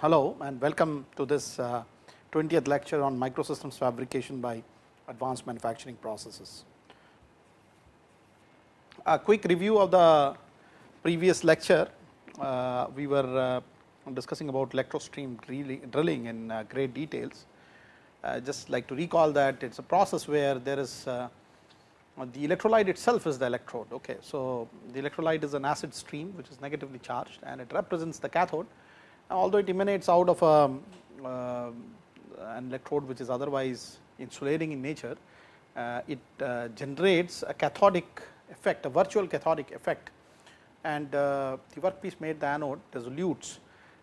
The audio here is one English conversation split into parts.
Hello and welcome to this uh, 20th lecture on microsystems fabrication by advanced manufacturing processes. A quick review of the previous lecture, uh, we were uh, discussing about electrostream drilling in uh, great details. Uh, just like to recall that it is a process where there is uh, the electrolyte itself is the electrode. Okay. So, the electrolyte is an acid stream which is negatively charged and it represents the cathode although it emanates out of a, uh, an electrode which is otherwise insulating in nature, uh, it uh, generates a cathodic effect, a virtual cathodic effect. And uh, the workpiece made the anode dissolutes.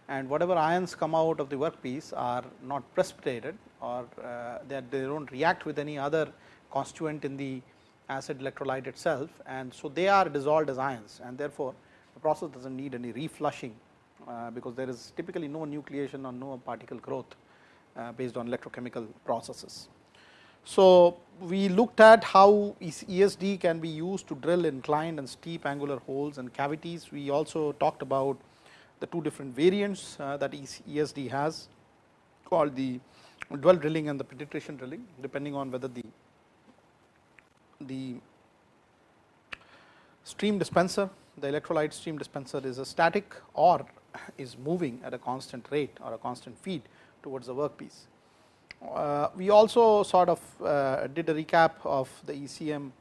And whatever ions come out of the workpiece are not precipitated or uh, they, they do not react with any other constituent in the acid electrolyte itself. And so they are dissolved as ions. And therefore, the process does not need any reflushing uh, because there is typically no nucleation or no particle growth uh, based on electrochemical processes. So, we looked at how ESD can be used to drill inclined and steep angular holes and cavities. We also talked about the two different variants uh, that ESD has called the dwell drilling and the penetration drilling depending on whether the the stream dispenser the electrolyte stream dispenser is a static or is moving at a constant rate or a constant feed towards the workpiece. Uh, we also sort of uh, did a recap of the ECM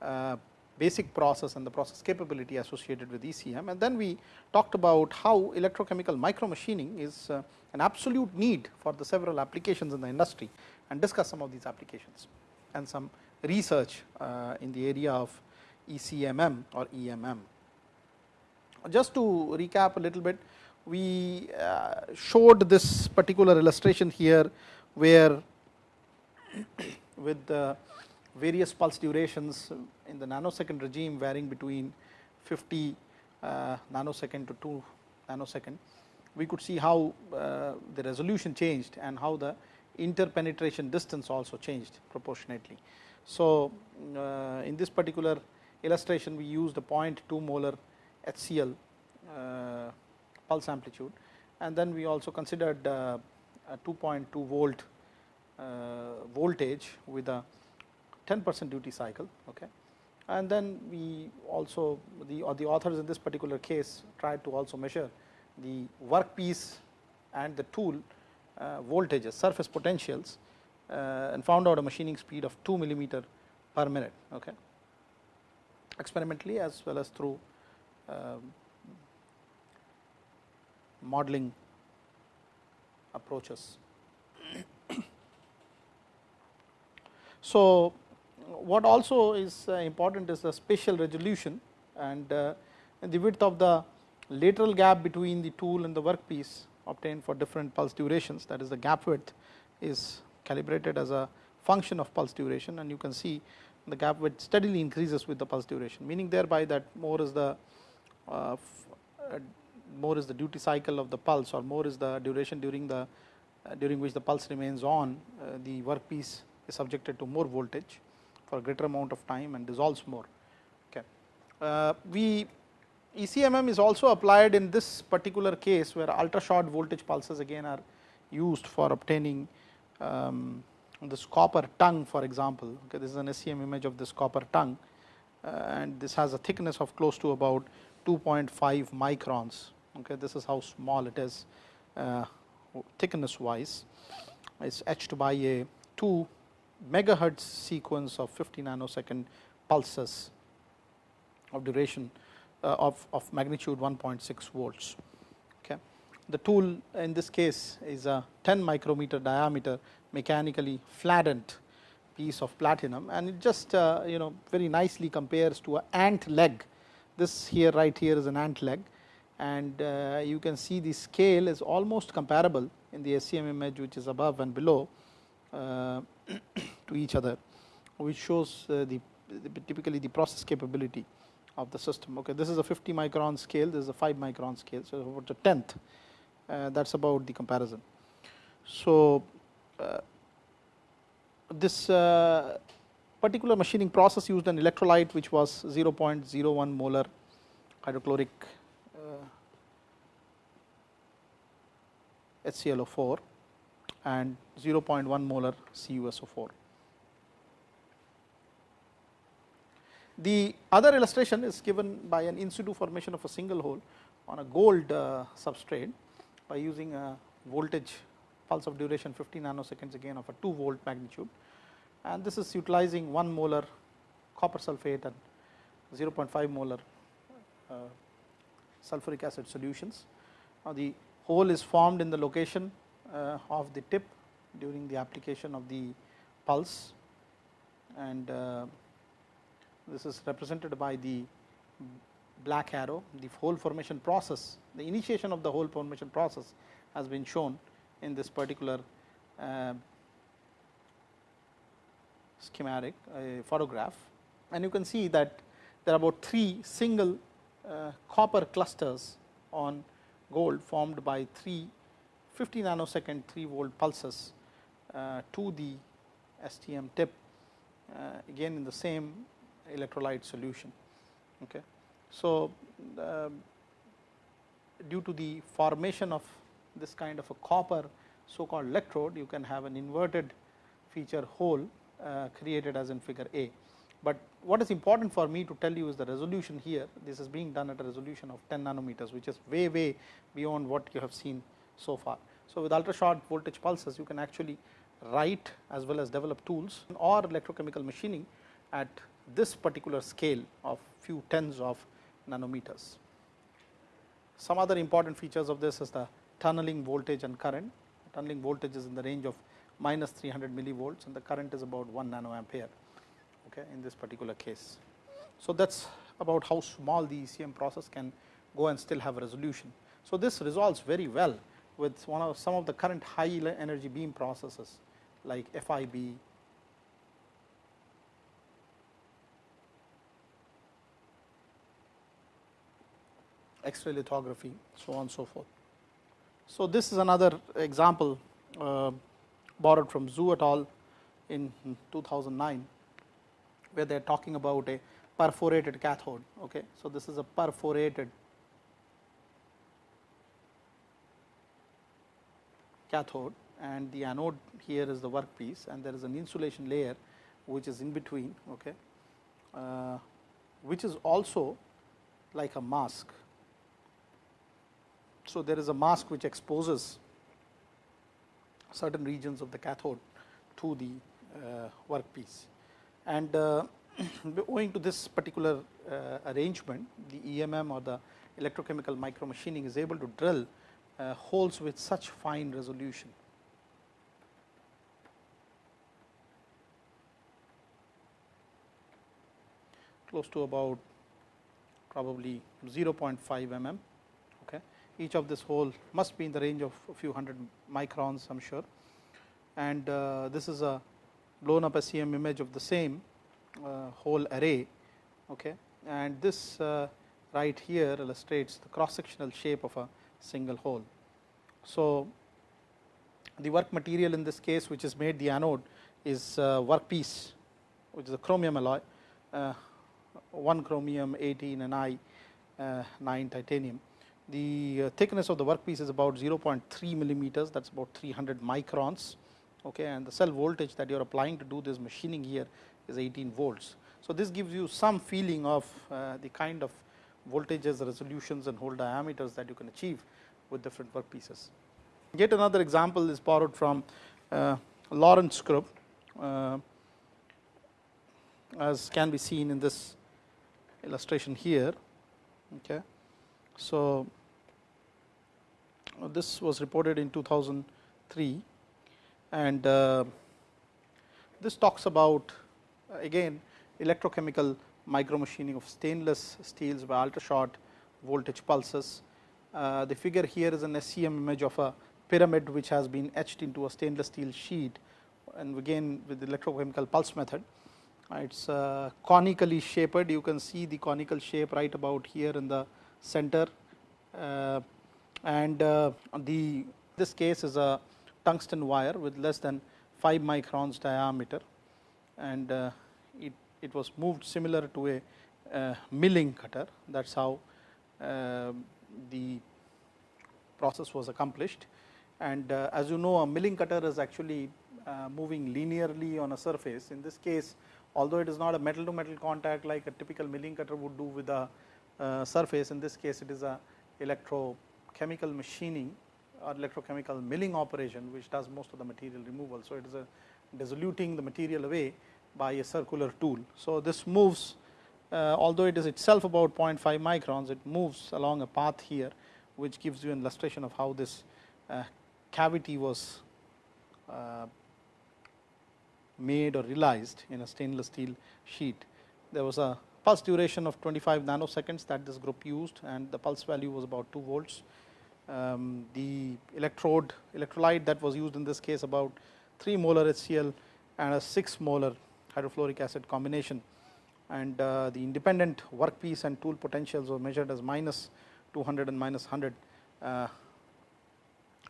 uh, basic process and the process capability associated with ECM and then we talked about how electrochemical micromachining is uh, an absolute need for the several applications in the industry and discuss some of these applications and some research uh, in the area of ECMM or EMM. Just to recap a little bit, we uh, showed this particular illustration here where with the various pulse durations in the nanosecond regime varying between 50 uh, nanosecond to 2 nanosecond, we could see how uh, the resolution changed and how the interpenetration distance also changed proportionately. So, in this particular illustration we used a 0.2 molar HCl pulse amplitude and then we also considered uh, a 2.2 volt uh, voltage with a 10 percent duty cycle. Okay. And then we also the the authors in this particular case tried to also measure the workpiece and the tool uh, voltages surface potentials and found out a machining speed of 2 millimeter per minute okay. experimentally as well as through um, modeling approaches. so, what also is uh, important is the spatial resolution and uh, the width of the lateral gap between the tool and the workpiece obtained for different pulse durations that is the gap width is calibrated as a function of pulse duration and you can see the gap width steadily increases with the pulse duration meaning thereby that more is the uh, more is the duty cycle of the pulse or more is the duration during the uh, during which the pulse remains on uh, the workpiece is subjected to more voltage for a greater amount of time and dissolves more. Okay. Uh, we ECMM is also applied in this particular case where ultra short voltage pulses again are used for obtaining um, this copper tongue for example. Okay, this is an SEM image of this copper tongue uh, and this has a thickness of close to about 2.5 microns okay this is how small it is uh, thickness wise it's etched by a 2 megahertz sequence of 50 nanosecond pulses of duration uh, of, of magnitude 1.6 volts. Okay. The tool in this case is a 10 micrometer diameter mechanically flattened piece of platinum and it just uh, you know very nicely compares to an ant leg. This here right here is an ant leg and uh, you can see the scale is almost comparable in the SEM image which is above and below uh, to each other which shows uh, the, the, typically the process capability of the system. Okay, this is a 50 micron scale, this is a 5 micron scale, so about a tenth. Uh, that's about the comparison. So uh, this uh, particular machining process used an electrolyte which was 0.01 molar hydrochloric HClO4 and 0.1 molar CuSO4. The other illustration is given by an in situ formation of a single hole on a gold uh, substrate by using a voltage pulse of duration 50 nanoseconds again of a 2 volt magnitude and this is utilizing 1 molar copper sulphate and 0.5 molar uh, sulfuric acid solutions. Now, the hole is formed in the location uh, of the tip during the application of the pulse and uh, this is represented by the black arrow. The hole formation process, the initiation of the hole formation process has been shown in this particular uh, schematic photograph and you can see that there are about 3 single copper clusters on gold formed by 3 50 nanosecond 3 volt pulses uh, to the STM tip uh, again in the same electrolyte solution. Okay. So, uh, due to the formation of this kind of a copper so called electrode, you can have an inverted feature hole uh, created as in figure A. But what is important for me to tell you is the resolution here. This is being done at a resolution of 10 nanometers, which is way, way beyond what you have seen so far. So, with ultra short voltage pulses, you can actually write as well as develop tools or electrochemical machining at this particular scale of few tens of nanometers. Some other important features of this is the tunneling voltage and current. Tunneling voltage is in the range of minus 300 millivolts and the current is about 1 nanoampere okay, in this particular case. So, that is about how small the ECM process can go and still have resolution. So, this resolves very well with one of some of the current high energy beam processes like FIB, X-ray lithography, so on and so forth. So, this is another example uh, borrowed from Zhu et al. in 2009, where they are talking about a perforated cathode. Okay. So, this is a perforated cathode and the anode here is the workpiece and there is an insulation layer which is in between, okay, uh, which is also like a mask so, there is a mask which exposes certain regions of the cathode to the uh, workpiece. And uh, owing to this particular uh, arrangement, the EMM or the electrochemical micromachining is able to drill uh, holes with such fine resolution. close to about probably 0.5 mm Okay. each of this hole must be in the range of a few hundred microns I am sure and uh, this is a blown up a SEM image of the same uh, hole array okay? And this uh, right here illustrates the cross sectional shape of a single hole. So, the work material in this case which is made the anode is workpiece which is a chromium alloy, uh, 1 chromium 18 and I uh, 9 titanium. The uh, thickness of the workpiece is about 0.3 millimeters that is about 300 microns okay, and the cell voltage that you are applying to do this machining here is 18 volts. So, this gives you some feeling of uh, the kind of voltages, resolutions and hole diameters that you can achieve with different workpieces. Yet another example is borrowed from uh, Lawrence group uh, as can be seen in this illustration here. Okay. So, this was reported in 2003 and uh, this talks about uh, again electrochemical micromachining of stainless steels by ultra short voltage pulses. Uh, the figure here is an SEM image of a pyramid which has been etched into a stainless steel sheet and again with the electrochemical pulse method. It is conically shaped, you can see the conical shape right about here in the center and the this case is a tungsten wire with less than 5 microns diameter. And uh, it, it was moved similar to a uh, milling cutter. That is how uh, the process was accomplished. And uh, as you know a milling cutter is actually uh, moving linearly on a surface. In this case although it is not a metal to metal contact like a typical milling cutter would do with a uh, surface in this case it is a electrochemical machining or electrochemical milling operation which does most of the material removal. So, it is a dissoluting the material away by a circular tool. So, this moves uh, although it is itself about 0.5 microns it moves along a path here which gives you an illustration of how this uh, cavity was uh, made or realized in a stainless steel sheet. There was a pulse duration of 25 nanoseconds that this group used and the pulse value was about 2 volts. Um, the electrode electrolyte that was used in this case about 3 molar HCl and a 6 molar hydrofluoric acid combination and uh, the independent workpiece and tool potentials were measured as minus 200 and minus 100 uh,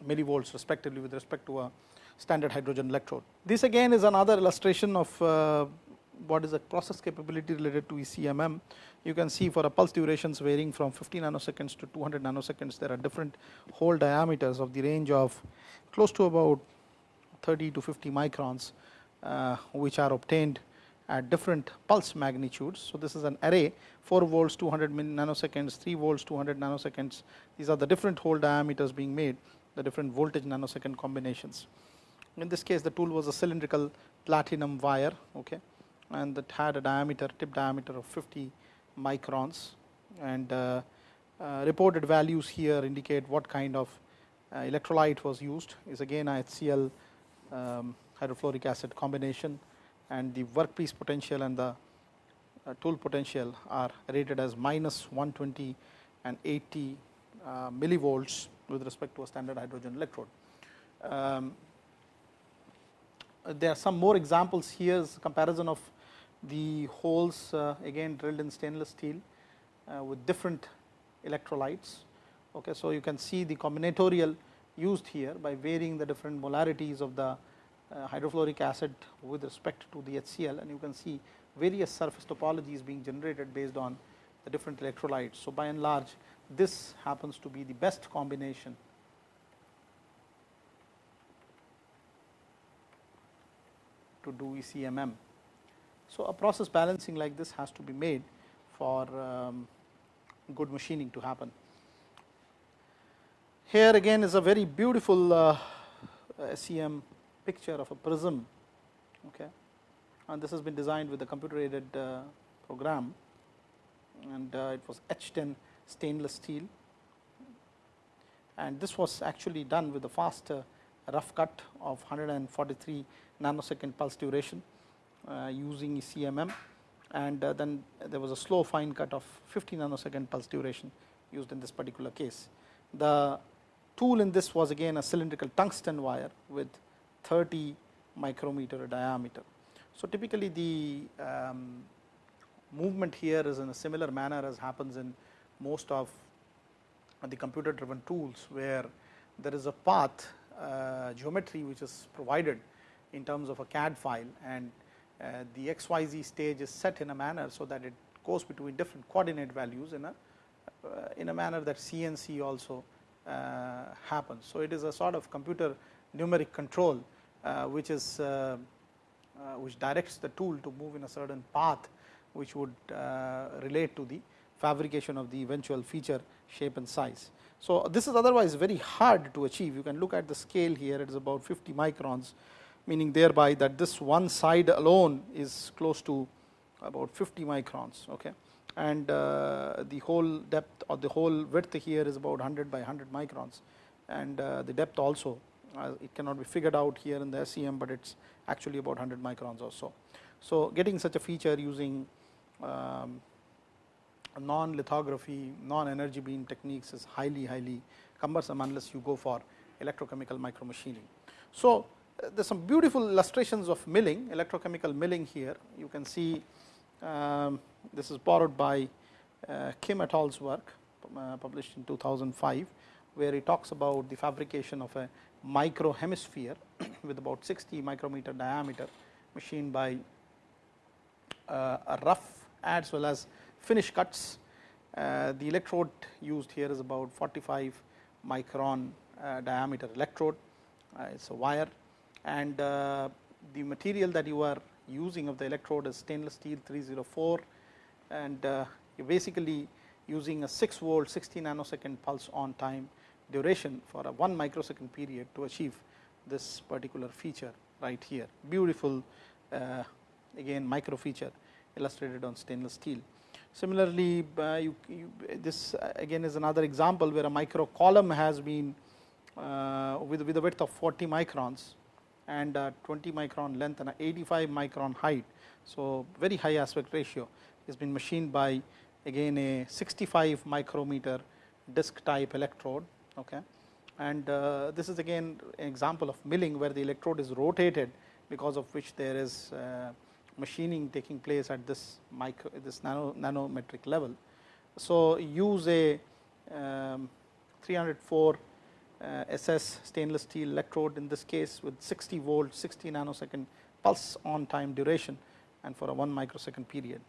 millivolts respectively with respect to a standard hydrogen electrode. This again is another illustration of uh, what is the process capability related to ECMM. You can see for a pulse durations varying from 50 nanoseconds to 200 nanoseconds, there are different hole diameters of the range of close to about 30 to 50 microns, uh, which are obtained at different pulse magnitudes. So, this is an array 4 volts 200 nanoseconds, 3 volts 200 nanoseconds. These are the different hole diameters being made, the different voltage nanosecond combinations. In this case, the tool was a cylindrical platinum wire, okay, and that had a diameter, tip diameter of 50 microns, and uh, uh, reported values here indicate what kind of uh, electrolyte was used. Is again HCl um, hydrofluoric acid combination, and the workpiece potential and the uh, tool potential are rated as minus 120 and 80 uh, millivolts with respect to a standard hydrogen electrode. Um, there are some more examples here is comparison of the holes uh, again drilled in stainless steel uh, with different electrolytes. Okay, so, you can see the combinatorial used here by varying the different molarities of the uh, hydrofluoric acid with respect to the HCl and you can see various surface topologies being generated based on the different electrolytes. So, by and large this happens to be the best combination to do ECMM. So, a process balancing like this has to be made for um, good machining to happen. Here again is a very beautiful uh, SEM picture of a prism okay. and this has been designed with a computer aided uh, program and uh, it was etched in stainless steel and this was actually done with a fast rough cut of 143 nanosecond pulse duration using CMM and uh, then there was a slow fine cut of 50 nanosecond pulse duration used in this particular case. The tool in this was again a cylindrical tungsten wire with 30 micrometer diameter. So, typically the um, movement here is in a similar manner as happens in most of the computer driven tools where there is a path uh, geometry which is provided in terms of a CAD file and uh, the xyz stage is set in a manner so that it goes between different coordinate values in a uh, in a manner that CNC also uh, happens. So, it is a sort of computer numeric control uh, which is uh, uh, which directs the tool to move in a certain path which would relate to the fabrication of the eventual feature shape and size. So, this is otherwise very hard to achieve you can look at the scale here it is about 50 microns meaning thereby that this one side alone is close to about 50 microns okay and uh, the whole depth or the whole width here is about 100 by 100 microns and uh, the depth also uh, it cannot be figured out here in the SEM, but it is actually about 100 microns or so. So, getting such a feature using um, non lithography, non energy beam techniques is highly, highly cumbersome unless you go for electrochemical micromachining. So, uh, there are some beautiful illustrations of milling, electrochemical milling here. You can see um, this is borrowed by uh, Kim et al.'s work uh, published in 2005, where he talks about the fabrication of a micro hemisphere with about 60 micrometer diameter machined by uh, a rough as well as finish cuts. Uh, the electrode used here is about 45 micron uh, diameter electrode, uh, it is a wire and uh, the material that you are using of the electrode is stainless steel 304 and uh, you basically using a 6 volt 60 nanosecond pulse on time duration for a 1 microsecond period to achieve this particular feature right here. Beautiful uh, again micro feature illustrated on stainless steel. Similarly, uh, you, you, this uh, again is another example where a micro column has been uh, with, with a width of 40 microns and 20 micron length and 85 micron height. So, very high aspect ratio has been machined by again a 65 micrometer disc type electrode. Okay. And uh, this is again an example of milling where the electrode is rotated because of which there is uh, machining taking place at this micro this nano nanometric level. So, use a um, 304 uh, Uh, SS stainless steel electrode in this case with 60 volt 60 nanosecond pulse on time duration and for a 1 microsecond period.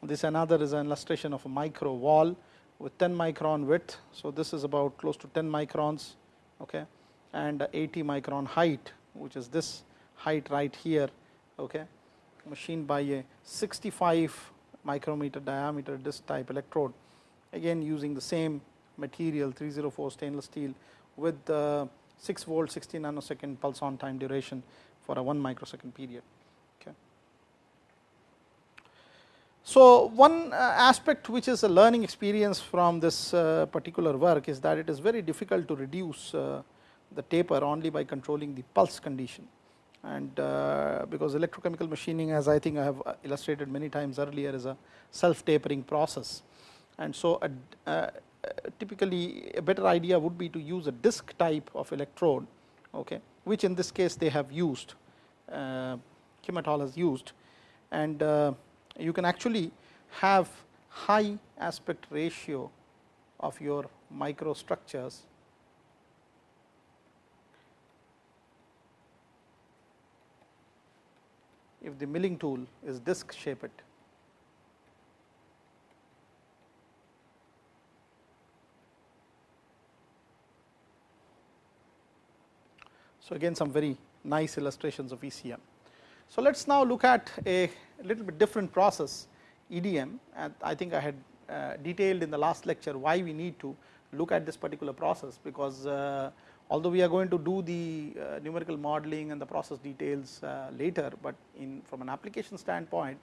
This another is an illustration of a micro wall with 10 micron width. So, this is about close to 10 microns okay, and 80 micron height which is this height right here okay, machined by a 65 micrometer diameter disc type electrode again using the same material 304 stainless steel with the 6 volt 60 nanosecond pulse on time duration for a 1 microsecond period. Okay. So, one uh, aspect which is a learning experience from this uh, particular work is that it is very difficult to reduce uh, the taper only by controlling the pulse condition and because electrochemical machining as I think I have illustrated many times earlier is a self tapering process and so a, typically a better idea would be to use a disc type of electrode okay which in this case they have used uh, Kim et al. has used. And uh, you can actually have high aspect ratio of your microstructures. If the milling tool is disc shaped So, again some very nice illustrations of ECM. So, let us now look at a little bit different process EDM and I think I had uh, detailed in the last lecture why we need to look at this particular process because uh, although we are going to do the uh, numerical modeling and the process details uh, later, but in from an application standpoint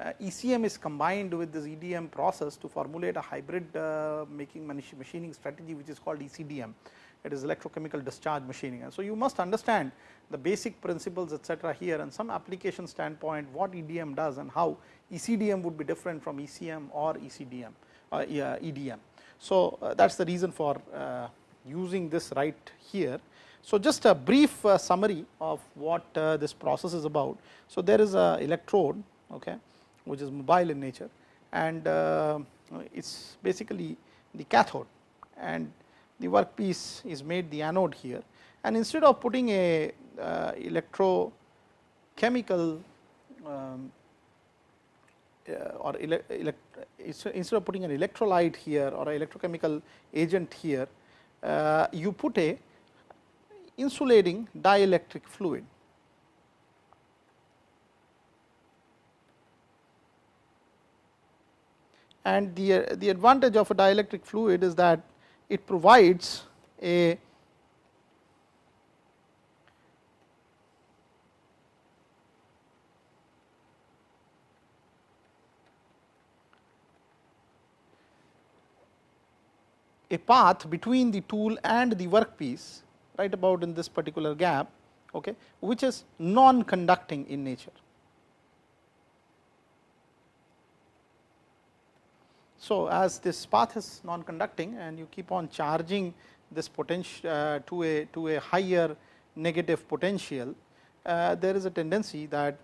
uh, ECM is combined with this EDM process to formulate a hybrid uh, making machining strategy which is called ECDM it is electrochemical discharge machining. And so, you must understand the basic principles etc., here and some application standpoint what EDM does and how ECDM would be different from ECM or ECDM uh, EDM. So, uh, that is the reason for uh, using this right here. So, just a brief uh, summary of what uh, this process is about. So, there is a electrode okay, which is mobile in nature and uh, it is basically the cathode and the workpiece is made the anode here and instead of putting a uh, electrochemical um, uh, or ele instead of putting an electrolyte here or a electrochemical agent here, uh, you put a insulating dielectric fluid. And the, the advantage of a dielectric fluid is that it provides a a path between the tool and the workpiece right about in this particular gap okay, which is non conducting in nature. So, as this path is non conducting and you keep on charging this potential uh, to a to a higher negative potential, uh, there is a tendency that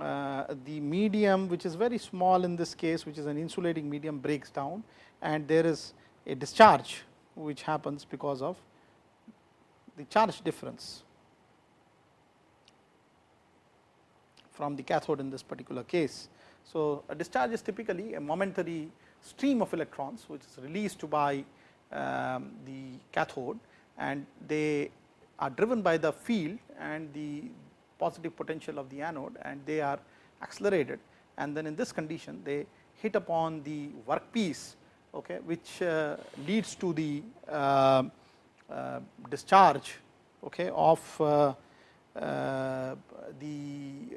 uh, the medium which is very small in this case which is an insulating medium breaks down and there is a discharge which happens because of the charge difference from the cathode in this particular case. So, a discharge is typically a momentary stream of electrons which is released by um, the cathode and they are driven by the field and the positive potential of the anode and they are accelerated and then in this condition they hit upon the workpiece okay, which uh, leads to the uh, uh, discharge okay, of uh, the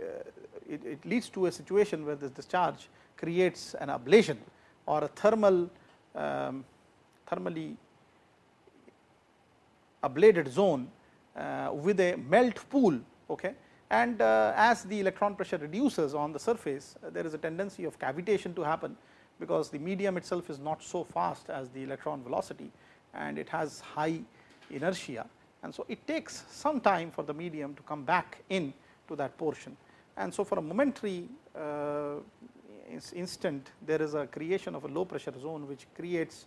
it, it, leads to a situation where this discharge creates an ablation or a thermal um, thermally ablated zone uh, with a melt pool. Okay. And uh, as the electron pressure reduces on the surface, uh, there is a tendency of cavitation to happen, because the medium itself is not so fast as the electron velocity and it has high inertia. And so, it takes some time for the medium to come back in to that portion. And so, for a momentary uh, instant, there is a creation of a low pressure zone, which creates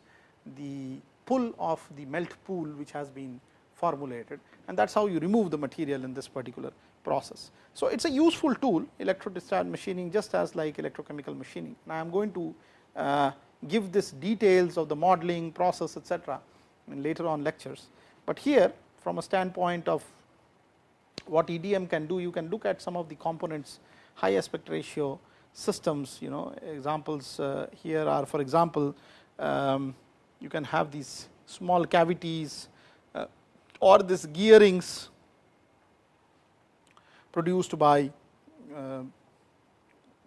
the pull of the melt pool, which has been formulated and that is how you remove the material in this particular process. So, it is a useful tool electro discharge machining just as like electrochemical machining. Now, I am going to uh, give this details of the modeling process etcetera in later on lectures, but here from a standpoint of what EDM can do, you can look at some of the components high aspect ratio systems you know examples uh, here are for example, um, you can have these small cavities or this gearings produced by uh,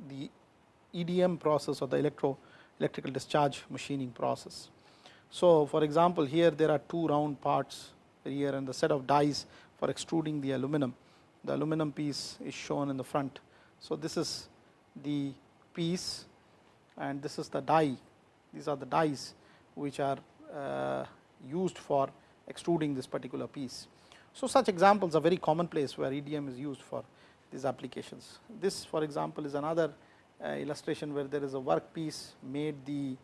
the EDM process or the electro electrical discharge machining process. So, for example, here there are two round parts here and the set of dies for extruding the aluminum. The aluminum piece is shown in the front. So, this is the piece and this is the die. These are the dies which are uh, used for extruding this particular piece. So, such examples are very commonplace where EDM is used for these applications. This for example, is another uh, illustration where there is a work piece made the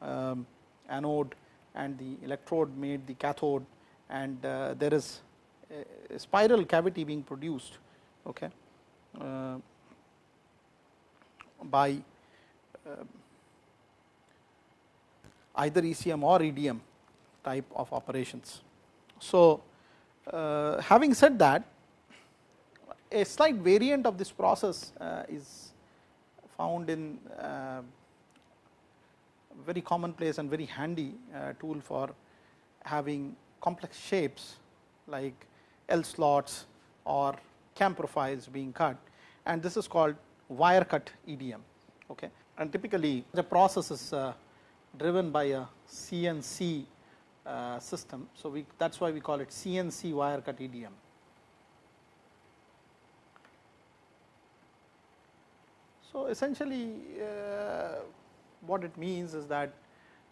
um, anode and the electrode made the cathode and uh, there is a, a, spiral cavity being produced okay, uh, by uh, either ECM or EDM type of operations. So, uh, having said that a slight variant of this process uh, is found in uh, very commonplace and very handy tool for having complex shapes like L slots or cam profiles being cut and this is called wire cut EDM. Okay. And typically the process is uh, driven by a CNC uh, system. So, we that is why we call it CNC wire cut EDM. So, essentially uh, what it means is that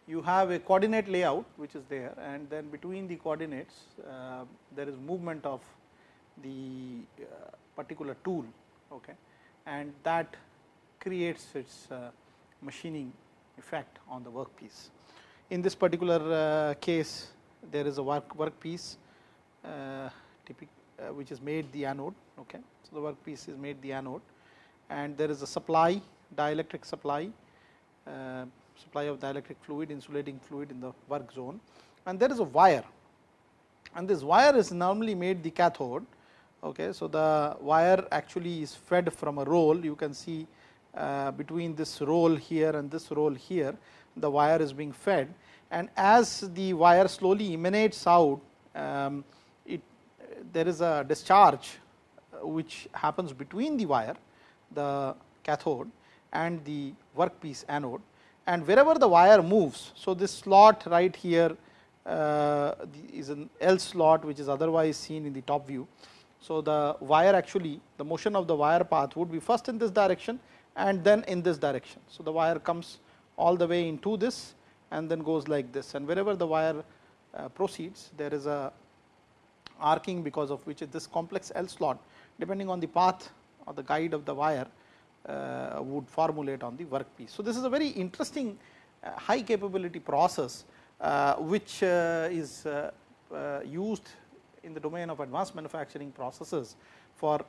you have a coordinate layout which is there and then between the coordinates uh, there is movement of the uh, particular tool okay, and that creates its uh, machining effect on the workpiece. In this particular uh, case, there is a work workpiece uh, uh, which is made the anode. Okay. So, the workpiece is made the anode and there is a supply dielectric supply supply of dielectric fluid insulating fluid in the work zone and there is a wire and this wire is normally made the cathode. Okay. So, the wire actually is fed from a roll you can see uh, between this roll here and this roll here the wire is being fed and as the wire slowly emanates out um, it there is a discharge uh, which happens between the wire the cathode and the workpiece anode and wherever the wire moves. So, this slot right here uh, is an L slot which is otherwise seen in the top view. So, the wire actually the motion of the wire path would be first in this direction and then in this direction. So, the wire comes all the way into this and then goes like this and wherever the wire uh, proceeds there is a arcing because of which is this complex L slot depending on the path or the guide of the wire would formulate on the workpiece. So, this is a very interesting uh, high capability process uh, which uh, is uh, used in the domain of advanced manufacturing processes for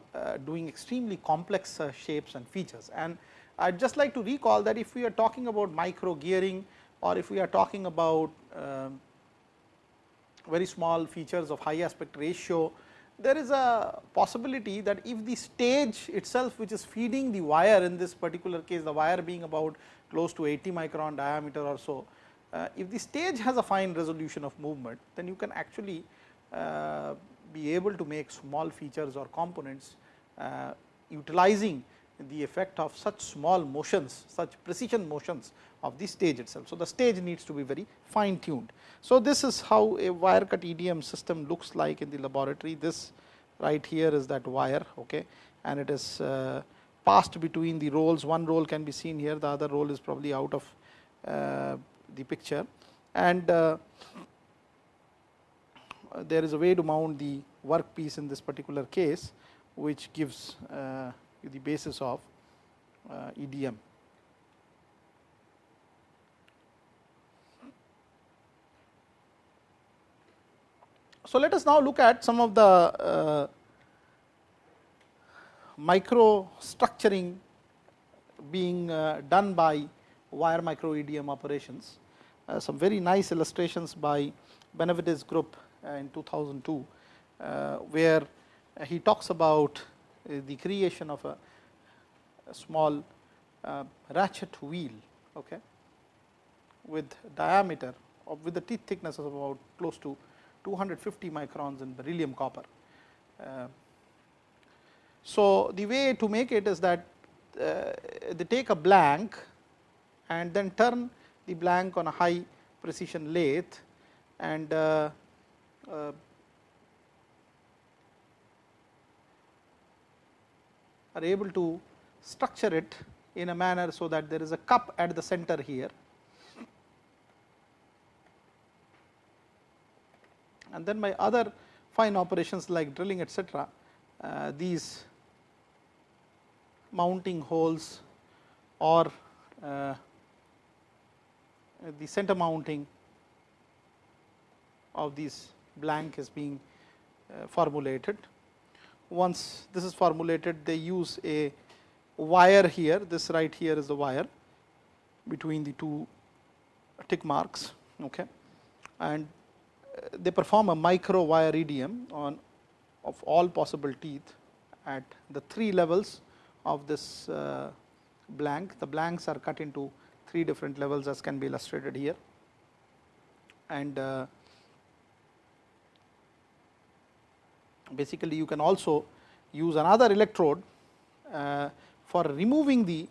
doing extremely complex shapes and features. And I would just like to recall that if we are talking about micro gearing or if we are talking about um, very small features of high aspect ratio, there is a possibility that if the stage itself which is feeding the wire in this particular case the wire being about close to 80 micron diameter or so, uh, if the stage has a fine resolution of movement then you can actually uh, be able to make small features or components uh, utilizing the effect of such small motions, such precision motions of the stage itself. So, the stage needs to be very fine tuned. So, this is how a wire cut EDM system looks like in the laboratory. This right here is that wire okay, and it is uh, passed between the rolls. One roll can be seen here, the other roll is probably out of uh, the picture. And uh, there is a way to mount the workpiece in this particular case, which gives uh, the basis of uh, EDM. So, let us now look at some of the uh, micro structuring being uh, done by wire micro EDM operations. Uh, some very nice illustrations by Benavides group uh, in 2002, uh, where he talks about the creation of a, a small uh, ratchet wheel okay, with diameter of with the teeth thickness of about close to 250 microns in beryllium copper. Uh, so, the way to make it is that uh, they take a blank and then turn the blank on a high precision lathe and uh, uh, are able to structure it in a manner so that there is a cup at the center here. And then by other fine operations like drilling etcetera, uh, these mounting holes or uh, the center mounting of these blank is being uh, formulated once this is formulated they use a wire here. This right here is the wire between the two tick marks okay? And uh, they perform a micro wire EDM on of all possible teeth at the three levels of this uh, blank. The blanks are cut into three different levels as can be illustrated here. And uh, basically you can also use another electrode uh, for removing the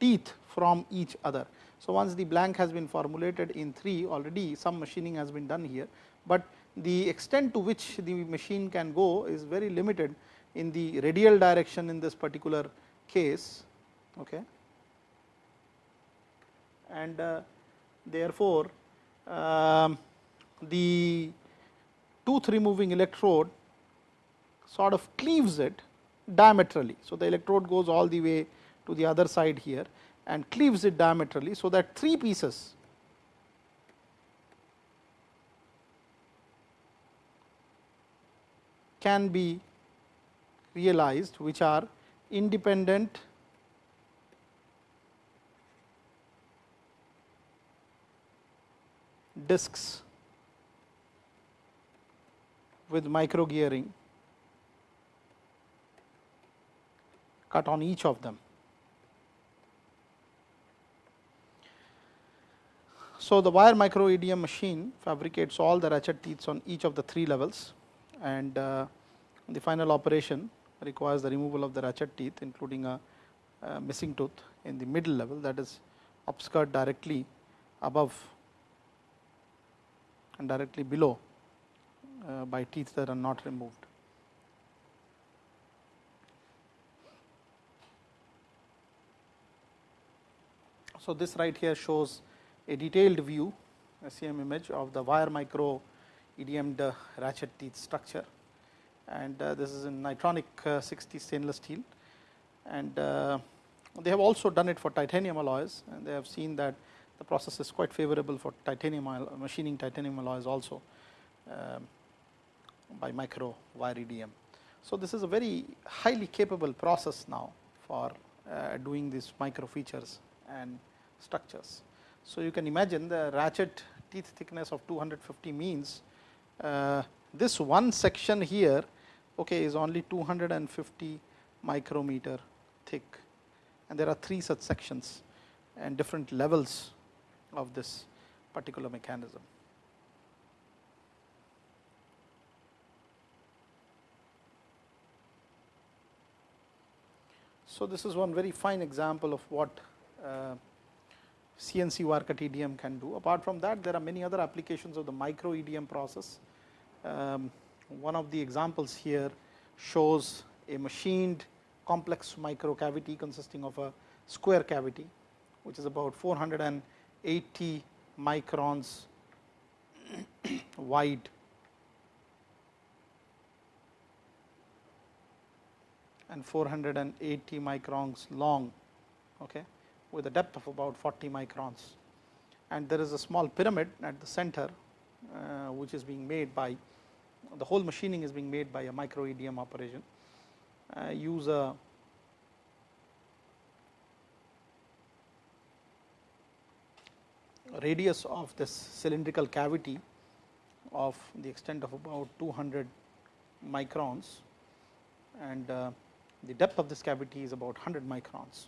teeth from each other. So, once the blank has been formulated in 3 already some machining has been done here, but the extent to which the machine can go is very limited in the radial direction in this particular case. Okay. And uh, therefore, um, the tooth removing electrode sort of cleaves it diametrally. So, the electrode goes all the way to the other side here and cleaves it diametrally. So, that three pieces can be realized which are independent discs with micro gearing cut on each of them. So, the wire micro EDM machine fabricates all the ratchet teeth on each of the three levels and uh, the final operation requires the removal of the ratchet teeth including a, a missing tooth in the middle level that is upskirt directly above and directly below uh, by teeth that are not removed. So, this right here shows a detailed view SEM image of the wire micro EDM'd ratchet teeth structure. And uh, this is in nitronic uh, 60 stainless steel. And uh, they have also done it for titanium alloys. And they have seen that the process is quite favorable for titanium machining titanium alloys also. Um, by micro wire EDM. So, this is a very highly capable process now for uh, doing these micro features and structures. So, you can imagine the ratchet teeth thickness of 250 means uh, this one section here okay, is only 250 micrometer thick and there are three such sections and different levels of this particular mechanism. So, this is one very fine example of what uh, CNC cut EDM can do. Apart from that, there are many other applications of the micro EDM process. Um, one of the examples here shows a machined complex micro cavity consisting of a square cavity, which is about 480 microns wide and 480 microns long okay, with a depth of about 40 microns. And there is a small pyramid at the center, uh, which is being made by the whole machining is being made by a micro EDM operation. Uh, use a radius of this cylindrical cavity of the extent of about 200 microns and uh, the depth of this cavity is about 100 microns.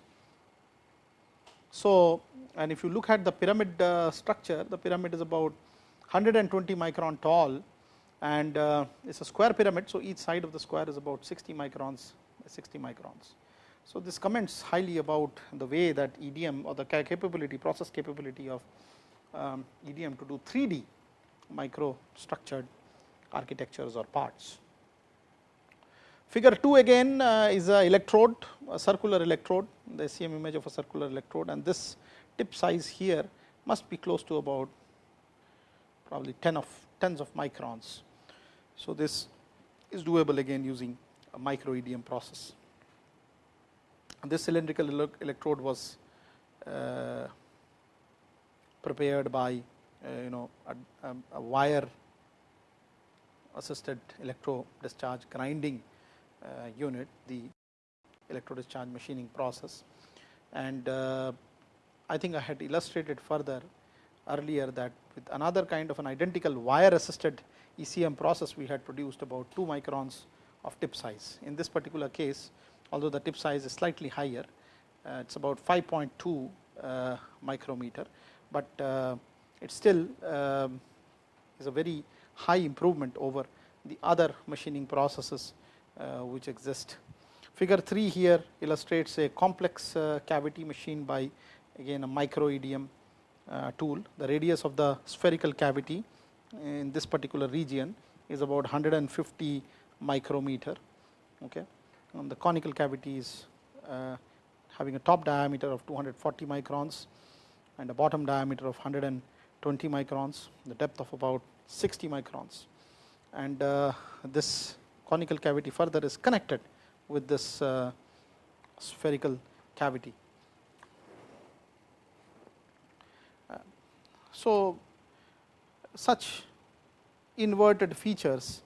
So, and if you look at the pyramid uh, structure, the pyramid is about 120 micron tall and uh, it is a square pyramid. So, each side of the square is about 60 microns 60 microns. So, this comments highly about the way that EDM or the capability process capability of um, EDM to do 3D micro structured architectures or parts. Figure 2 again uh, is a electrode, a circular electrode, the SEM image of a circular electrode and this tip size here must be close to about probably 10 of tens of microns. So, this is doable again using a micro EDM process. And this cylindrical electrode was uh, prepared by uh, you know a, a wire assisted electro discharge grinding unit, the electrodischarge machining process. And uh, I think I had illustrated further earlier that with another kind of an identical wire assisted ECM process, we had produced about 2 microns of tip size. In this particular case, although the tip size is slightly higher, uh, it is about 5.2 uh, micrometer, but uh, it still um, is a very high improvement over the other machining processes uh, which exist. Figure 3 here illustrates a complex uh, cavity machine by again a micro EDM uh, tool. The radius of the spherical cavity in this particular region is about 150 micrometer. Okay. And the conical cavity is uh, having a top diameter of 240 microns and a bottom diameter of 120 microns, the depth of about 60 microns. And uh, this conical cavity further is connected with this uh, spherical cavity. Uh, so, such inverted features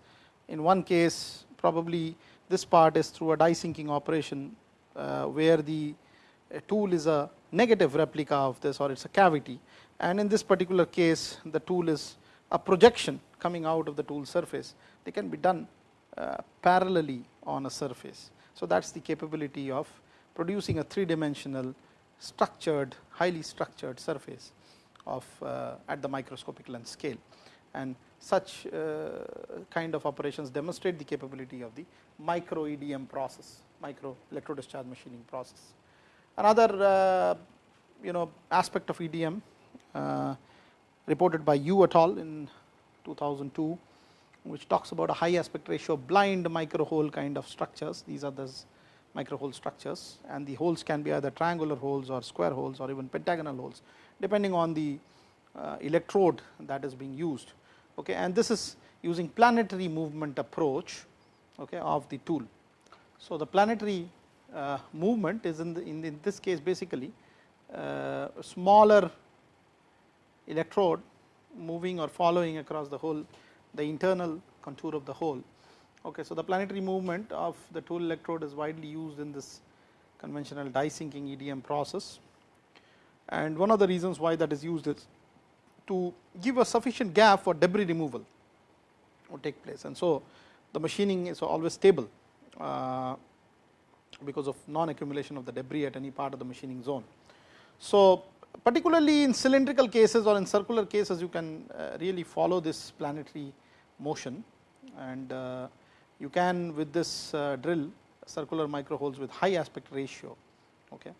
in one case probably this part is through a die sinking operation uh, where the tool is a negative replica of this or it is a cavity and in this particular case the tool is a projection coming out of the tool surface. They can be done parallelly on a surface. So, that is the capability of producing a three dimensional structured highly structured surface of uh, at the microscopic length scale and such uh, kind of operations demonstrate the capability of the micro EDM process micro electro discharge machining process. Another uh, you know aspect of EDM uh, reported by Yu et al in 2002 which talks about a high aspect ratio blind micro hole kind of structures. These are the micro hole structures and the holes can be either triangular holes or square holes or even pentagonal holes depending on the uh, electrode that is being used. Okay, and this is using planetary movement approach okay, of the tool. So, the planetary uh, movement is in, the, in, in, this case basically uh, smaller electrode moving or following across the whole the internal contour of the hole. Okay, so, the planetary movement of the tool electrode is widely used in this conventional die sinking EDM process and one of the reasons why that is used is to give a sufficient gap for debris removal would take place. And so, the machining is always stable uh, because of non accumulation of the debris at any part of the machining zone. So, particularly in cylindrical cases or in circular cases you can uh, really follow this planetary motion and uh, you can with this uh, drill circular micro holes with high aspect ratio. Okay.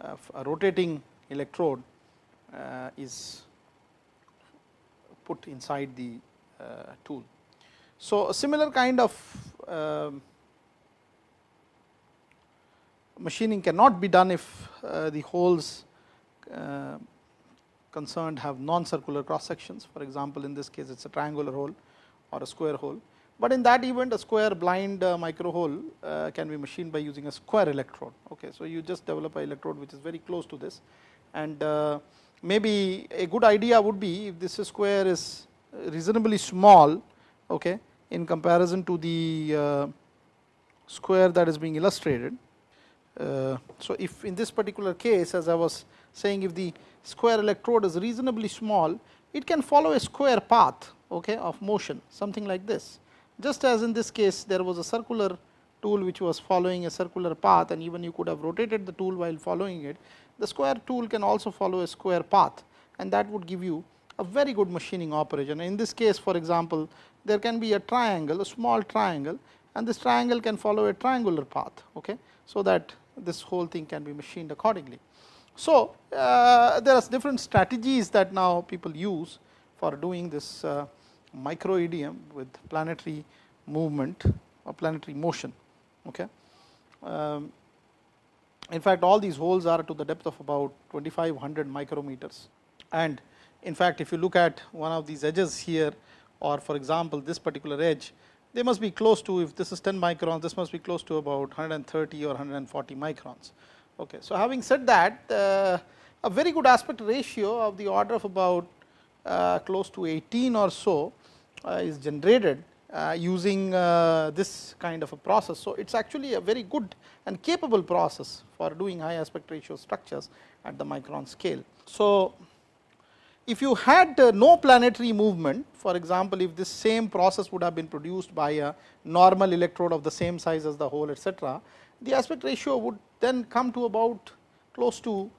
a rotating electrode is put inside the tool. So, a similar kind of um, machining cannot be done if the holes uh, concerned have non-circular cross sections. For example, in this case it is a triangular hole or a square hole, but in that event a square blind uh, micro hole uh, can be machined by using a square electrode. Okay. So, you just develop a electrode which is very close to this and uh, maybe a good idea would be if this square is reasonably small okay, in comparison to the uh, square that is being illustrated. Uh, so, if in this particular case as I was saying if the square electrode is reasonably small, it can follow a square path okay, of motion something like this. Just as in this case there was a circular tool which was following a circular path and even you could have rotated the tool while following it, the square tool can also follow a square path and that would give you a very good machining operation. In this case for example, there can be a triangle, a small triangle and this triangle can follow a triangular path, okay, so that this whole thing can be machined accordingly. So, uh, there are different strategies that now people use for doing this uh, micro EDM with planetary movement or planetary motion. Okay. Um, in fact, all these holes are to the depth of about 2500 micrometers and in fact, if you look at one of these edges here or for example, this particular edge they must be close to if this is 10 microns this must be close to about 130 or 140 microns. Okay. So, having said that uh, a very good aspect ratio of the order of about uh, close to 18 or so uh, is generated uh, using uh, this kind of a process. So, it is actually a very good and capable process for doing high aspect ratio structures at the micron scale. So, if you had uh, no planetary movement, for example, if this same process would have been produced by a normal electrode of the same size as the hole etcetera, the aspect ratio would then come to about close to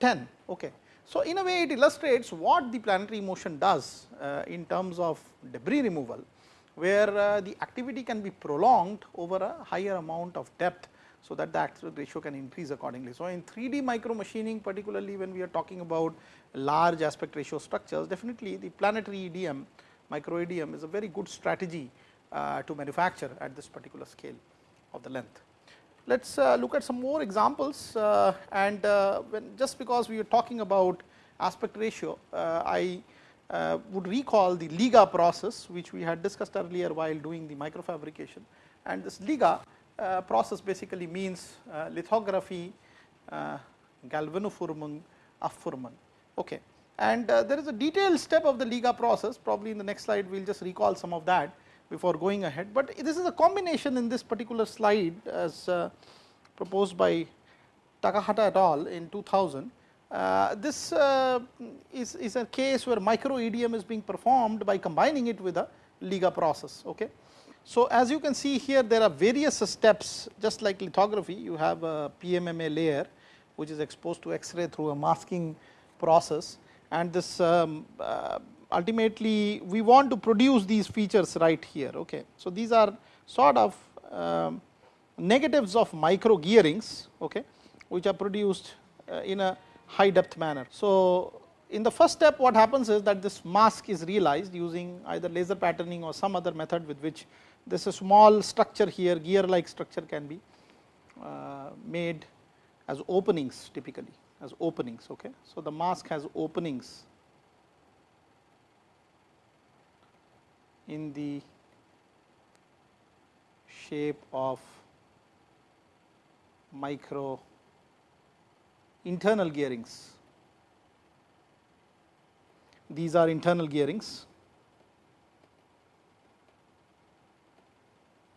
10. Okay. So, in a way it illustrates what the planetary motion does uh, in terms of debris removal, where uh, the activity can be prolonged over a higher amount of depth so that the aspect ratio can increase accordingly. So, in 3D micro machining particularly when we are talking about large aspect ratio structures definitely the planetary EDM micro EDM is a very good strategy uh, to manufacture at this particular scale of the length. Let us uh, look at some more examples uh, and uh, when just because we are talking about aspect ratio uh, I uh, would recall the Liga process which we had discussed earlier while doing the microfabrication. And this Liga process basically means lithography, galvanoforming, aufformen Okay. And there is a detailed step of the Liga process. Probably in the next slide we will just recall some of that before going ahead, but this is a combination in this particular slide as uh, proposed by Takahata et al. in 2000. Uh, this uh, is, is a case where micro EDM is being performed by combining it with a Liga process. Okay. So, as you can see here there are various steps just like lithography you have a PMMA layer which is exposed to X-ray through a masking process and this um, uh, ultimately we want to produce these features right here. Okay. So, these are sort of um, negatives of micro gearings okay, which are produced uh, in a high depth manner. So, in the first step what happens is that this mask is realized using either laser patterning or some other method with which this small structure here gear like structure can be uh, made as openings typically as openings. Okay. So, the mask has openings in the shape of micro internal gearings. These are internal gearings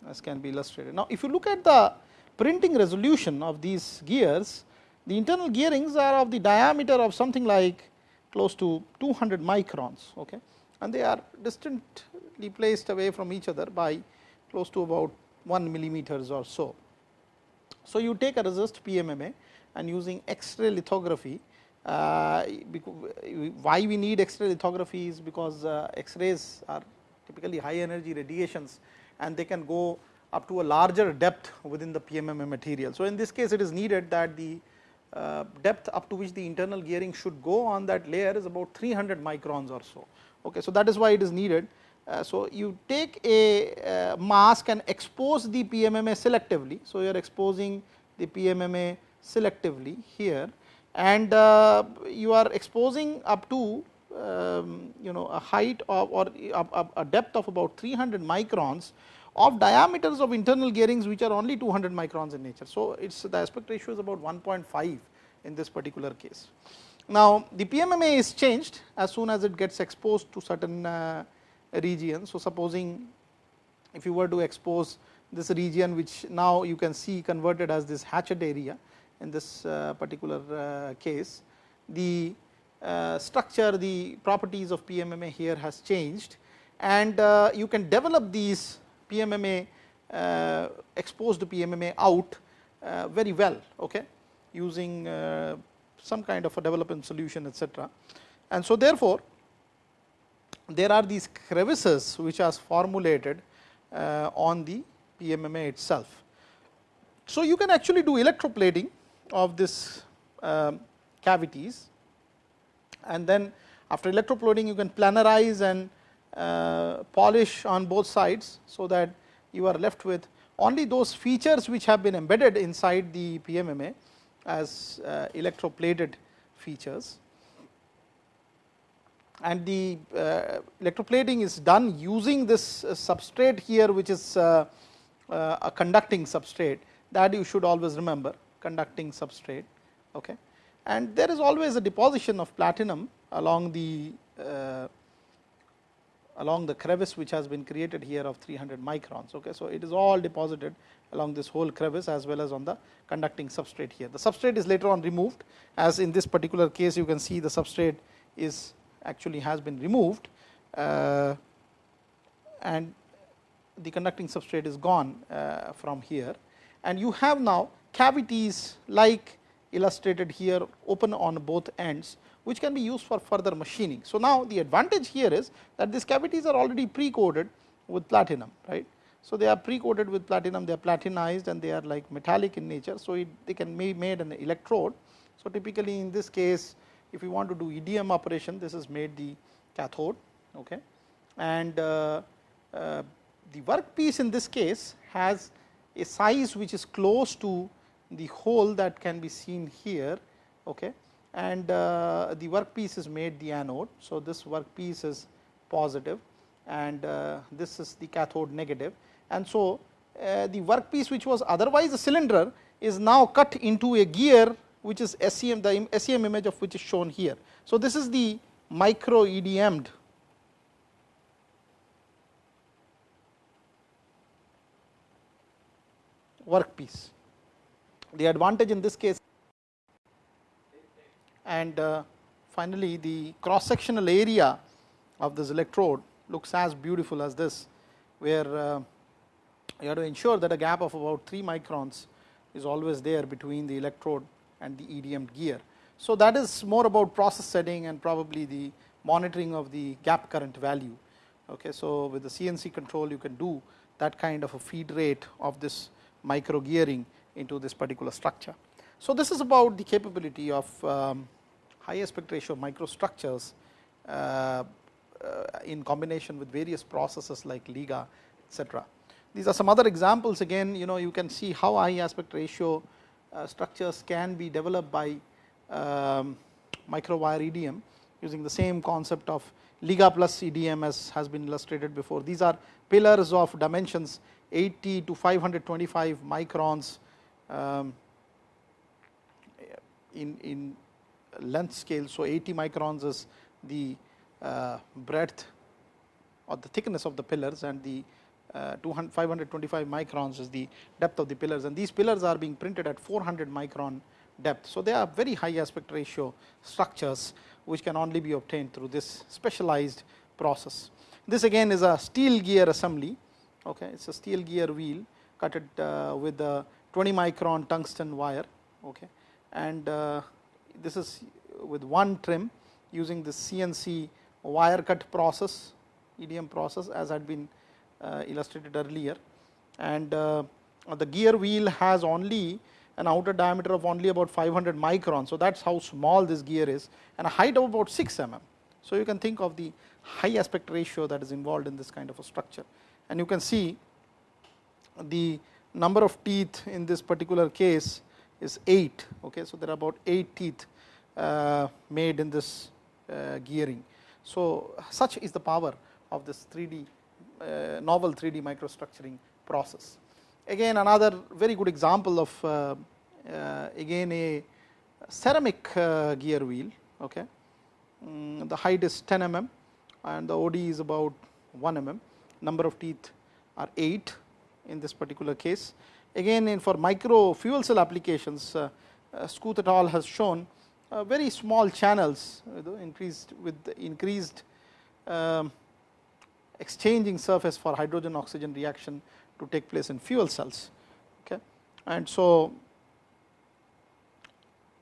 as can be illustrated. Now, if you look at the printing resolution of these gears, the internal gearings are of the diameter of something like close to 200 microns okay and they are distantly placed away from each other by close to about 1 millimeters or so. So, you take a resist PMMA and using X-ray lithography, uh, why we need X-ray lithography is because uh, X-rays are typically high energy radiations and they can go up to a larger depth within the PMMA material. So, in this case it is needed that the uh, depth up to which the internal gearing should go on that layer is about 300 microns or so. Okay, so, that is why it is needed. Uh, so, you take a uh, mask and expose the PMMA selectively. So, you are exposing the PMMA selectively here and uh, you are exposing up to um, you know a height of or a, a depth of about 300 microns of diameters of internal gearings which are only 200 microns in nature. So, it is the aspect ratio is about 1.5 in this particular case. Now, the PMMA is changed as soon as it gets exposed to certain uh, regions. So, supposing if you were to expose this region which now you can see converted as this hatchet area in this uh, particular uh, case, the uh, structure the properties of PMMA here has changed and uh, you can develop these PMMA uh, exposed PMMA out very well okay, using some kind of a development solution etc. And so therefore, there are these crevices which are formulated on the PMMA itself. So, you can actually do electroplating of this um, cavities and then after electroplating you can planarize and uh, polish on both sides. So, that you are left with only those features which have been embedded inside the PMMA as uh, electroplated features. And the uh, electroplating is done using this substrate here which is a conducting substrate that you should always remember conducting substrate. Okay. And there is always a deposition of platinum along the uh, along the crevice which has been created here of 300 microns. Okay. So, it is all deposited along this whole crevice as well as on the conducting substrate here. The substrate is later on removed as in this particular case you can see the substrate is actually has been removed uh, and the conducting substrate is gone uh, from here and you have now cavities like illustrated here open on both ends which can be used for further machining. So, now the advantage here is that these cavities are already pre coated with platinum right. So, they are pre coated with platinum they are platinized and they are like metallic in nature. So, it, they can be made an electrode. So, typically in this case if you want to do EDM operation this is made the cathode okay. and uh, uh, the workpiece in this case has a size which is close to the hole that can be seen here okay and uh, the workpiece is made the anode. So, this workpiece is positive and uh, this is the cathode negative and so uh, the workpiece which was otherwise a cylinder is now cut into a gear which is SEM the SEM image of which is shown here. So, this is the micro EDM'd workpiece. The advantage in this case and uh, finally, the cross sectional area of this electrode looks as beautiful as this, where uh, you have to ensure that a gap of about 3 microns is always there between the electrode and the EDM gear. So, that is more about process setting and probably the monitoring of the gap current value. Okay, so, with the CNC control you can do that kind of a feed rate of this micro gearing into this particular structure. So, this is about the capability of um, high aspect ratio microstructures uh, uh, in combination with various processes like LIGA etc. These are some other examples again you know you can see how high aspect ratio uh, structures can be developed by um, microwire EDM using the same concept of LIGA plus EDM as has been illustrated before. These are pillars of dimensions 80 to 525 microns um, in, in length scale. So, 80 microns is the uh, breadth or the thickness of the pillars and the uh, 200, 525 microns is the depth of the pillars and these pillars are being printed at 400 micron depth. So, they are very high aspect ratio structures which can only be obtained through this specialized process. This again is a steel gear assembly, okay. it is a steel gear wheel cut it uh, with a 20 micron tungsten wire okay. and uh, this is with one trim using the CNC wire cut process EDM process as had been uh, illustrated earlier and uh, the gear wheel has only an outer diameter of only about 500 microns. So, that is how small this gear is and a height of about 6 mm. So, you can think of the high aspect ratio that is involved in this kind of a structure and you can see the number of teeth in this particular case is 8. Okay. So, there are about 8 teeth uh, made in this uh, gearing. So, such is the power of this 3D uh, novel 3D microstructuring process. Again another very good example of uh, uh, again a ceramic uh, gear wheel. Okay. Mm, the height is 10 mm and the OD is about 1 mm, number of teeth are 8 in this particular case. Again in for micro fuel cell applications, uh, uh, Schoth et al has shown uh, very small channels increased with increased um, exchanging surface for hydrogen oxygen reaction to take place in fuel cells. Okay. And so,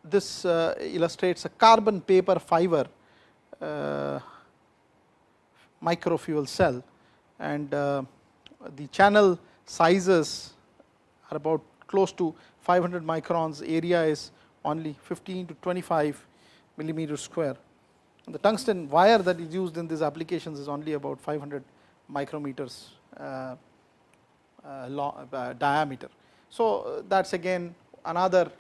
this uh, illustrates a carbon paper fiber uh, micro fuel cell and uh, the channel sizes are about close to 500 microns, area is only 15 to 25 millimeter square. The tungsten wire that is used in these applications is only about 500 micrometers uh, uh, long, uh, diameter. So, that is again another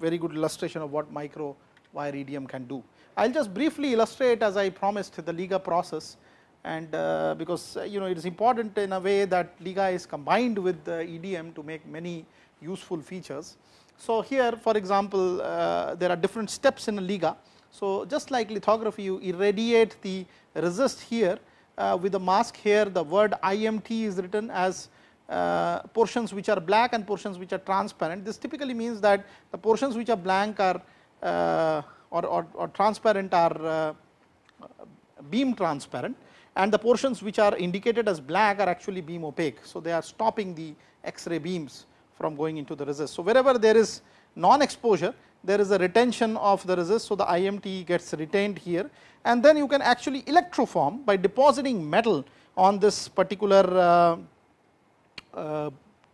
very good illustration of what micro wire EDM can do. I will just briefly illustrate as I promised the LIGA process and uh, because uh, you know it is important in a way that LIGA is combined with the EDM to make many useful features. So, here for example, uh, there are different steps in a LIGA. So, just like lithography you irradiate the resist here uh, with the mask here the word IMT is written as uh, portions which are black and portions which are transparent. This typically means that the portions which are blank are uh, or, or, or, transparent are beam transparent and the portions which are indicated as black are actually beam opaque. So, they are stopping the X-ray beams from going into the resist. So, wherever there is non exposure there is a retention of the resist. So, the IMT gets retained here and then you can actually electroform by depositing metal on this particular uh, uh,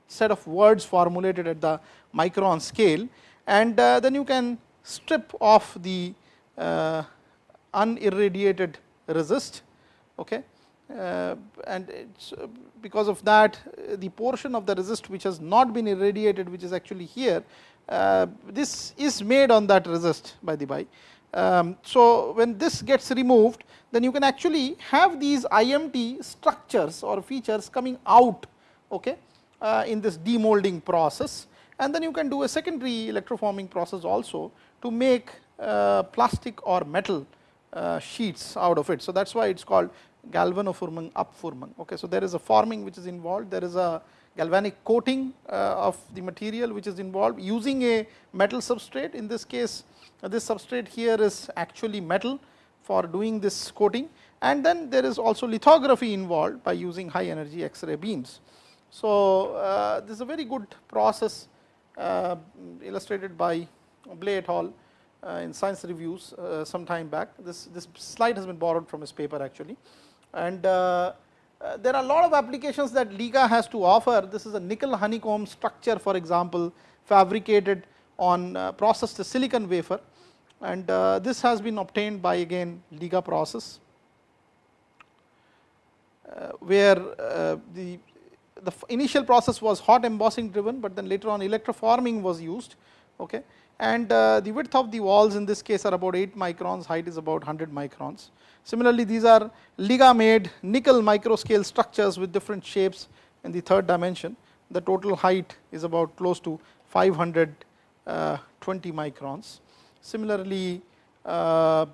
set of words formulated at the micron scale and uh, then you can strip off the uh, unirradiated resist okay uh, and uh, because of that the portion of the resist which has not been irradiated which is actually here uh, this is made on that resist by the by. Um, so, when this gets removed then you can actually have these IMT structures or features coming out okay, uh, in this demolding process and then you can do a secondary electroforming process also to make uh, plastic or metal uh, sheets out of it. So, that is why it is called galvanoforming upforming. Okay. So, there is a forming which is involved, there is a galvanic coating uh, of the material which is involved using a metal substrate. In this case, this substrate here is actually metal for doing this coating and then there is also lithography involved by using high energy X-ray beams. So, uh, this is a very good process uh, illustrated by Bley et al. Uh, in science reviews uh, some time back. This, this slide has been borrowed from his paper actually and uh, uh, there are a lot of applications that LIGA has to offer. This is a nickel honeycomb structure for example, fabricated on uh, processed silicon wafer and this has been obtained by again LIGA process, where the, the initial process was hot embossing driven, but then later on electroforming was used. Okay. And the width of the walls in this case are about 8 microns, height is about 100 microns. Similarly, these are LIGA made nickel microscale structures with different shapes in the third dimension. The total height is about close to 520 uh, microns. Similarly, uh,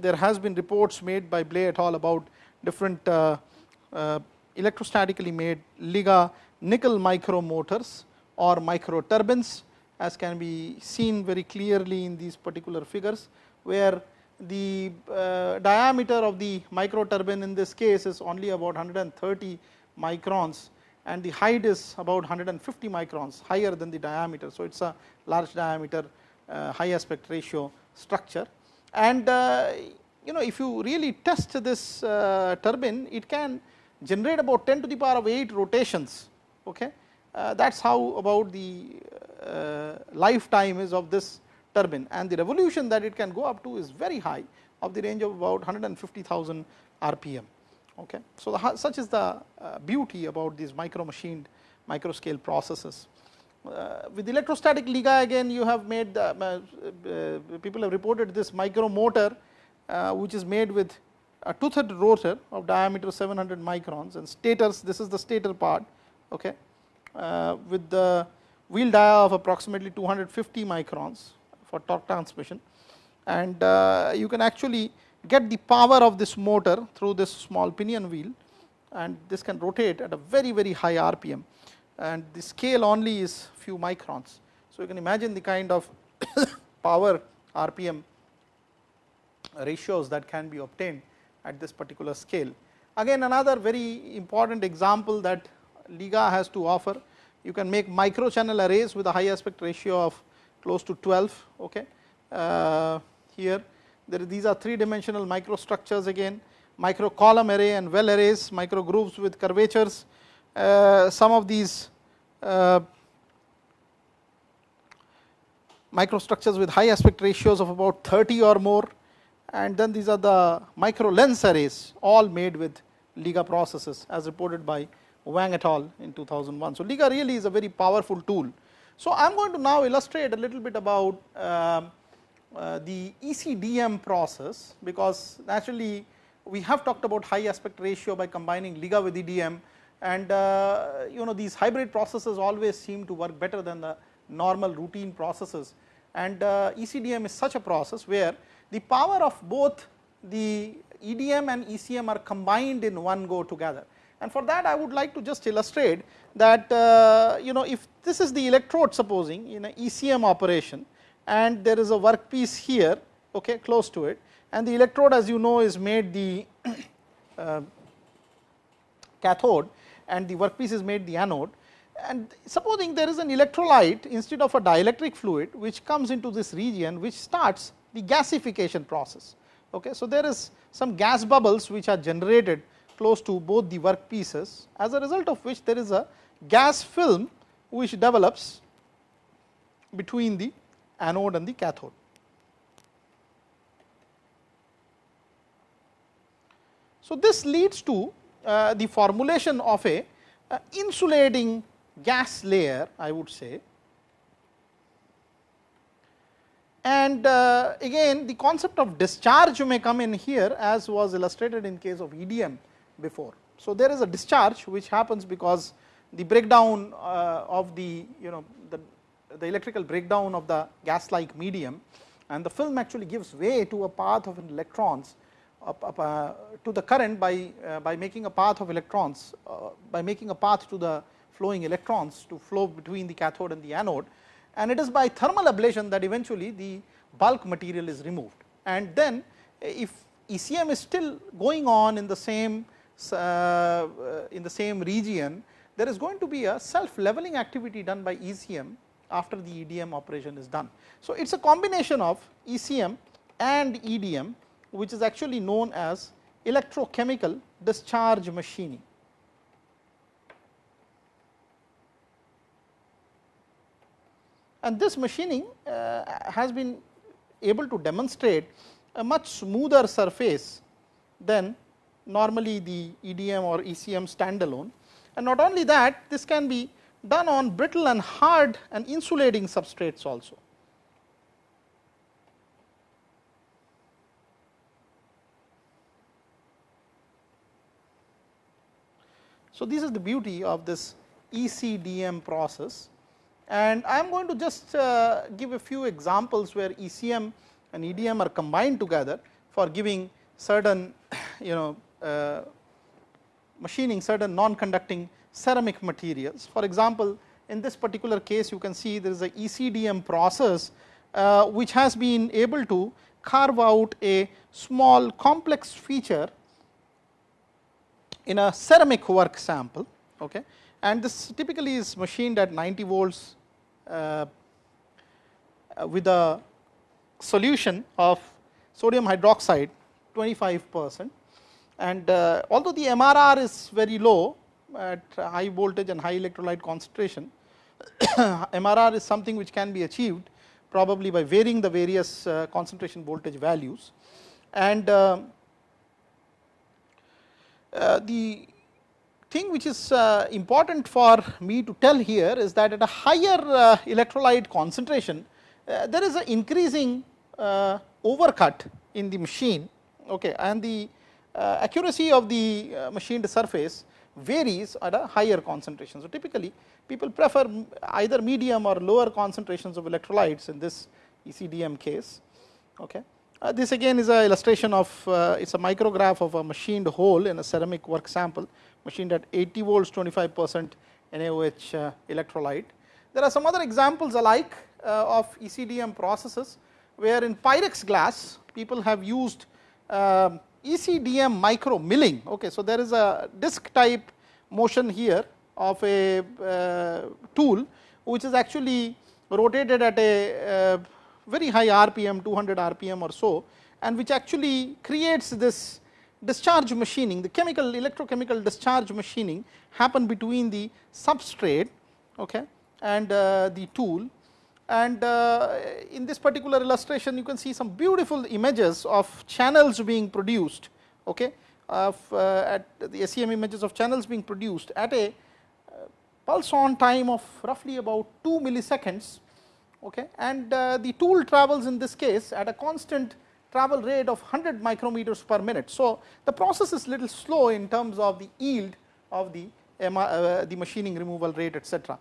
there has been reports made by Bley et al. about different uh, uh, electrostatically made LIGA nickel micro motors or micro turbines as can be seen very clearly in these particular figures, where the uh, diameter of the micro turbine in this case is only about 130 microns and the height is about 150 microns higher than the diameter. So, it is a large diameter uh, high aspect ratio structure and uh, you know if you really test this uh, turbine it can generate about 10 to the power of 8 rotations okay uh, that is how about the uh, lifetime is of this turbine and the revolution that it can go up to is very high of the range of about 150,000 rpm. Okay. So, the, such is the uh, beauty about these micro machined micro scale processes. Uh, with electrostatic Liga again you have made the, uh, uh, people have reported this micro motor uh, which is made with a toothed rotor of diameter 700 microns and stators this is the stator part okay, uh, with the wheel dia of approximately 250 microns for torque transmission and uh, you can actually get the power of this motor through this small pinion wheel and this can rotate at a very very high rpm and the scale only is few microns. So, you can imagine the kind of power rpm ratios that can be obtained at this particular scale. Again another very important example that Liga has to offer you can make micro channel arrays with a high aspect ratio of close to 12 okay. Uh, here there these are three dimensional microstructures again micro column array and well arrays micro grooves with curvatures uh, some of these uh, microstructures with high aspect ratios of about 30 or more and then these are the micro lens arrays all made with Liga processes as reported by Wang et al in 2001. So, Liga really is a very powerful tool. So, I am going to now illustrate a little bit about uh, uh, the ECDM process because naturally we have talked about high aspect ratio by combining Liga with EDM and uh, you know these hybrid processes always seem to work better than the normal routine processes and uh, ECDM is such a process where the power of both the EDM and ECM are combined in one go together. And for that I would like to just illustrate that uh, you know if this is the electrode supposing in a ECM operation and there is a workpiece here okay close to it and the electrode as you know is made the uh, cathode and the workpiece is made the anode and supposing there is an electrolyte instead of a dielectric fluid which comes into this region which starts the gasification process. Okay. So, there is some gas bubbles which are generated close to both the work pieces as a result of which there is a gas film which develops between the anode and the cathode. So, this leads to uh, the formulation of a uh, insulating gas layer I would say and uh, again the concept of discharge may come in here as was illustrated in case of EDM before. So, there is a discharge which happens because the breakdown uh, of the you know the, the electrical breakdown of the gas like medium and the film actually gives way to a path of electrons up, up, uh, to the current by uh, by making a path of electrons uh, by making a path to the flowing electrons to flow between the cathode and the anode and it is by thermal ablation that eventually the bulk material is removed. And then if ECM is still going on in the same in the same region, there is going to be a self leveling activity done by ECM after the EDM operation is done. So, it is a combination of ECM and EDM which is actually known as electrochemical discharge machining. and this machining uh, has been able to demonstrate a much smoother surface than normally the EDM or ECM standalone. And not only that, this can be done on brittle and hard and insulating substrates also. So, this is the beauty of this ECDM process and I am going to just uh, give a few examples where ECM and EDM are combined together for giving certain you know machining certain non-conducting ceramic materials. For example, in this particular case you can see there is a ECDM process uh, which has been able to carve out a small complex feature in a ceramic work sample okay. and this typically is machined at 90 volts uh, with a solution of sodium hydroxide 25 percent and uh, although the MRR is very low at high voltage and high electrolyte concentration, MRR is something which can be achieved probably by varying the various uh, concentration voltage values. And uh, uh, the thing which is uh, important for me to tell here is that at a higher uh, electrolyte concentration, there is an increasing overcut in the machine okay, and the accuracy of the uh, machined surface varies at a higher concentration. So, typically people prefer either medium or lower concentrations of electrolytes in this ECDM case. Okay. Uh, this again is a illustration of uh, it is a micrograph of a machined hole in a ceramic work sample machined at 80 volts 25 percent NaOH uh, electrolyte. There are some other examples alike uh, of ECDM processes where in Pyrex glass people have used um, ECDM micro milling. Okay, so there is a disk type motion here of a uh, tool which is actually rotated at a uh, very high RPM 200 RPM or so and which actually creates this discharge machining the chemical electrochemical discharge machining happen between the substrate okay, and uh, the tool and uh, in this particular illustration you can see some beautiful images of channels being produced okay, of uh, at the SEM images of channels being produced at a uh, pulse on time of roughly about 2 milliseconds okay, and the tool travels in this case at a constant travel rate of 100 micrometers per minute. So, the process is little slow in terms of the yield of the, uh, the machining removal rate etc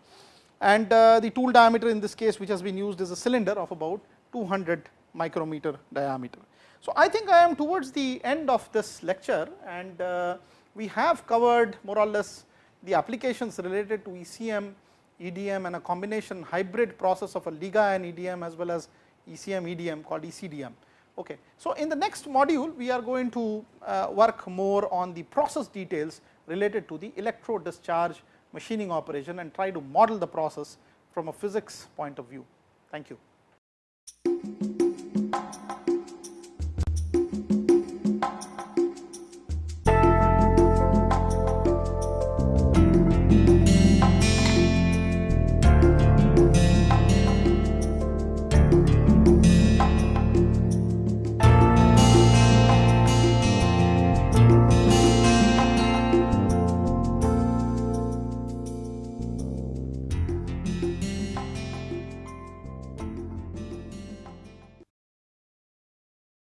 and uh, the tool diameter in this case which has been used is a cylinder of about 200 micrometer diameter. So, I think I am towards the end of this lecture and uh, we have covered more or less the applications related to ECM, EDM and a combination hybrid process of a LIGA and EDM as well as ECM EDM called ECDM. Okay. So, in the next module we are going to uh, work more on the process details related to the electro discharge machining operation and try to model the process from a physics point of view. Thank you.